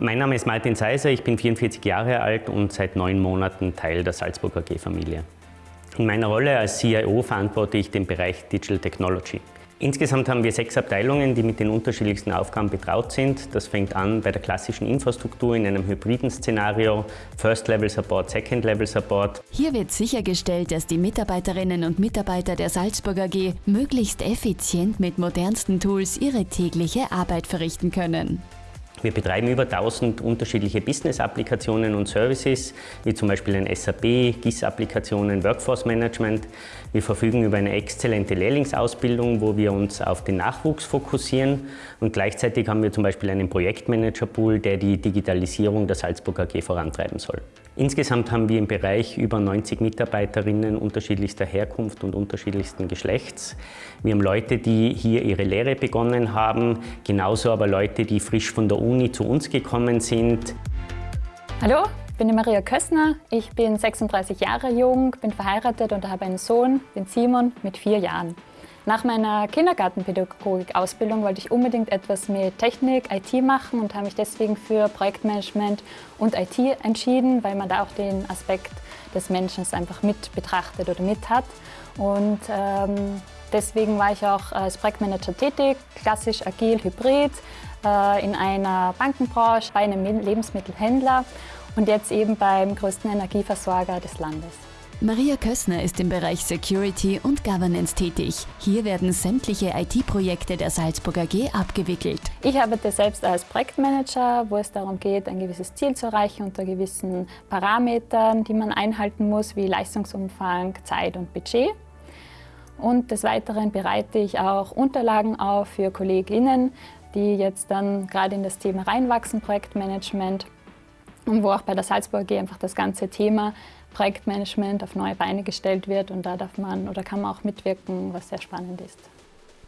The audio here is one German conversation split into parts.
Mein Name ist Martin Seiser, ich bin 44 Jahre alt und seit neun Monaten Teil der Salzburg AG-Familie. In meiner Rolle als CIO verantworte ich den Bereich Digital Technology. Insgesamt haben wir sechs Abteilungen, die mit den unterschiedlichsten Aufgaben betraut sind. Das fängt an bei der klassischen Infrastruktur in einem hybriden Szenario, First-Level-Support, Second-Level-Support. Hier wird sichergestellt, dass die Mitarbeiterinnen und Mitarbeiter der Salzburg AG möglichst effizient mit modernsten Tools ihre tägliche Arbeit verrichten können. Wir betreiben über 1000 unterschiedliche Business-Applikationen und Services, wie zum Beispiel ein SAP, GIS-Applikationen, Workforce Management. Wir verfügen über eine exzellente Lehrlingsausbildung, wo wir uns auf den Nachwuchs fokussieren. Und gleichzeitig haben wir zum Beispiel einen Projektmanager-Pool, der die Digitalisierung der Salzburg AG vorantreiben soll. Insgesamt haben wir im Bereich über 90 Mitarbeiterinnen unterschiedlichster Herkunft und unterschiedlichsten Geschlechts. Wir haben Leute, die hier ihre Lehre begonnen haben, genauso aber Leute, die frisch von der Uni zu uns gekommen sind. Hallo, ich bin die Maria Kössner. Ich bin 36 Jahre jung, bin verheiratet und habe einen Sohn, den Simon, mit vier Jahren. Nach meiner Kindergartenpädagogik-Ausbildung wollte ich unbedingt etwas mit Technik, IT machen und habe mich deswegen für Projektmanagement und IT entschieden, weil man da auch den Aspekt des Menschen einfach mit betrachtet oder mit hat. Und ähm, deswegen war ich auch als Projektmanager tätig, klassisch agil, hybrid, in einer Bankenbranche, bei einem Lebensmittelhändler und jetzt eben beim größten Energieversorger des Landes. Maria Kössner ist im Bereich Security und Governance tätig. Hier werden sämtliche IT-Projekte der Salzburg AG abgewickelt. Ich arbeite selbst als Projektmanager, wo es darum geht, ein gewisses Ziel zu erreichen unter gewissen Parametern, die man einhalten muss, wie Leistungsumfang, Zeit und Budget. Und des Weiteren bereite ich auch Unterlagen auf für KollegInnen, die jetzt dann gerade in das Thema reinwachsen, Projektmanagement, und wo auch bei der Salzburg AG einfach das ganze Thema Projektmanagement auf neue Beine gestellt wird und da darf man oder kann man auch mitwirken, was sehr spannend ist.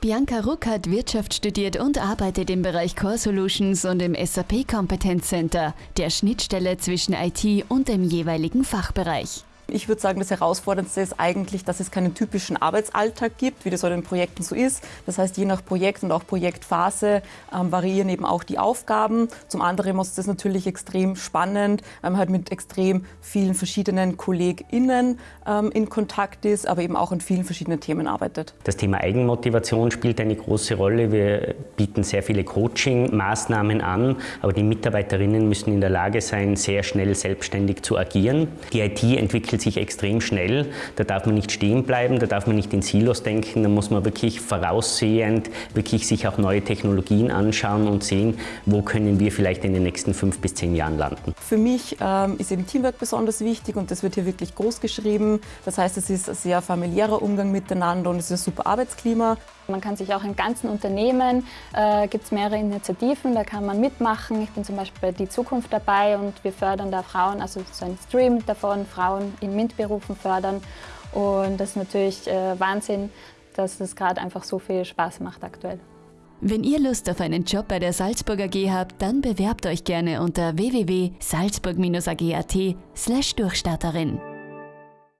Bianca Ruck hat Wirtschaft studiert und arbeitet im Bereich Core Solutions und im SAP Competence Center, der Schnittstelle zwischen IT und dem jeweiligen Fachbereich. Ich würde sagen, das Herausforderndste ist eigentlich, dass es keinen typischen Arbeitsalltag gibt, wie das in den Projekten so ist. Das heißt, je nach Projekt und auch Projektphase ähm, variieren eben auch die Aufgaben. Zum anderen ist das natürlich extrem spannend, weil man halt mit extrem vielen verschiedenen KollegInnen ähm, in Kontakt ist, aber eben auch an vielen verschiedenen Themen arbeitet. Das Thema Eigenmotivation spielt eine große Rolle. Wir bieten sehr viele Coaching-Maßnahmen an, aber die Mitarbeiterinnen müssen in der Lage sein, sehr schnell selbstständig zu agieren. Die IT entwickelt entwickelt sich extrem schnell. Da darf man nicht stehen bleiben, da darf man nicht in Silos denken, da muss man wirklich voraussehend, wirklich sich auch neue Technologien anschauen und sehen, wo können wir vielleicht in den nächsten fünf bis zehn Jahren landen. Für mich ähm, ist eben Teamwork besonders wichtig und das wird hier wirklich groß geschrieben. Das heißt, es ist ein sehr familiärer Umgang miteinander und es ist ein super Arbeitsklima. Man kann sich auch im ganzen Unternehmen, äh, gibt es mehrere Initiativen, da kann man mitmachen. Ich bin zum Beispiel bei Die Zukunft dabei und wir fördern da Frauen, also so ein Stream davon, Frauen in MINT-Berufen fördern. Und das ist natürlich äh, Wahnsinn, dass es gerade einfach so viel Spaß macht aktuell. Wenn ihr Lust auf einen Job bei der Salzburg AG habt, dann bewerbt euch gerne unter www.salzburg-ag.at slash Durchstarterin.